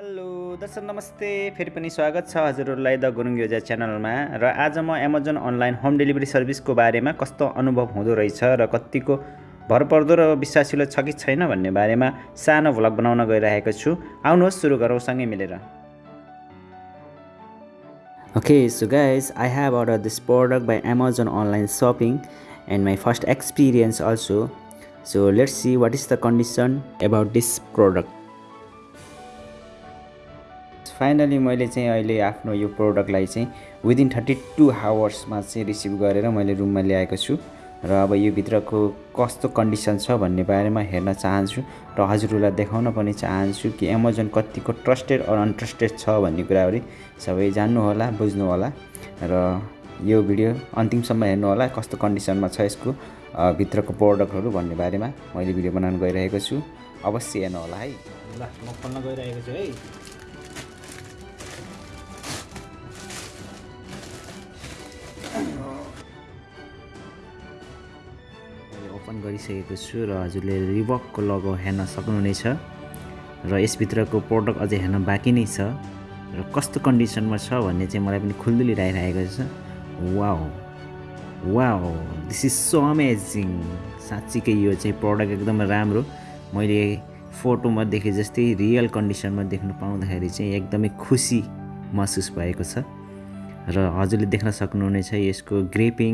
Hello दर्शक नमस्ते फेरि पनि स्वागत छ हजुरहरूलाई द गुरुङ योजा च्यानलमा र आज म एमाजोन अनलाइन होम डेलिभरी सर्भिसको बारेमा कस्तो अनुभव हुँदो रहेछ र कतिको भरपर्दो र विश्वासिलो छ कि छैन भन्ने बारेमा सानो भ्लग बनाउन गइरहेको छु आउनुहोस् सुरु गरौँ सँगै मिलेर Okay, so guys, I have ordered this product by Amazon online shopping and my first experience also. So let's see what is the condition about this product. Finally मैले चाहिँ अहिले आफ्नो यो प्रोडक्टलाई चाहिँ विदिन थर्टी टू आवर्समा चाहिँ receive गरेर मैले रुममा ल्याएको छु। र अब यो भित्रको कस्तो कन्डिसन छ भन्ने बारेमा हेर्न चाहन्छु र हजुरहरूलाई देखाउन पनि चाहन्छु कि एमाजोन कतिको ट्रस्टेड अर अनट्रस्टेड छ भन्ने कुराहरू सबै जान्नुहोला बुझ्नुहोला। र यो भिडियो अन्तिमसम्म हेर्नुहोला कस्तो कन्डिसनमा छ यसको भित्रको प्रोडक्टहरू भन्ने बारेमा मैले भिडियो बनाउन गइरहेको छु। अवश्य हेर्नुहोला है। ल म खोल्न गइरहेको छु है। ओपन गरिसकेको छु र हजुरले रिबकको लगो हेर्न सक्नुहुनेछ र यसभित्रको प्रोडक्ट अझै हेर्न बाँकी नै छ र कस्तो कन्डिसनमा छ भन्ने चाहिँ मलाई पनि खुल्दुली लगाइरहेको छ। वा वा दिस इज सो अमेजिङ साँच्चीकै यो चाहिँ प्रडक्ट एकदमै राम्रो। मैले फोटोमा देखे जस्तै रियल कन्डिसनमा देख्नु पाउँदाखेरि चाहिँ एकदमै खुसी महसुस भएको छ। र हजुरले देख्न सक्नुहुनेछ यसको ग्रेपिङ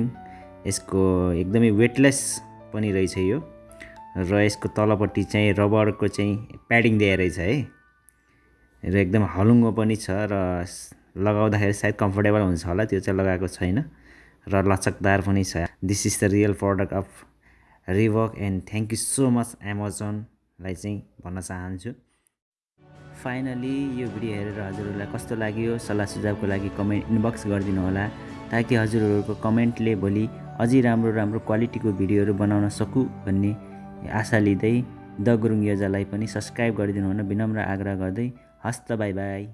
यसको एकदमै वेटलेस पनि रहेछ यो। र यसको तलपट्टि चाहिँ रबरको चाहिँ प्याडिङ दिएर रहेछ है। र एकदम हलुङ्गो पनि छ र लगाउँदाखेरि सायद कम्फोर्टेबल हुन्छ होला त्यो चाहिँ लगाएको छैन। र लचकदार पनि छ। This is the real product of रिभक and thank you so much एमाजोनलाई चाहिँ भन्न चाहन्छु। फाइनली यो भिडियो हेरेर हजुरहरूलाई कस्तो लाग्यो? सल्लाह सुझावको लागि कमेन्ट इनबक्स गरिदिनु होला ताकि हजुरहरूको कमेन्टले भोलि अझै राम्रो राम्रो क्वालिटीको भिडियोहरू बनाउन सकु भन्ने आशा लिँदै द गुरुङ योजालाई पनि सब्सक्राइब गरिदिनु हुन विनम्र आग्रह गर्दै हस्त बाई बाई।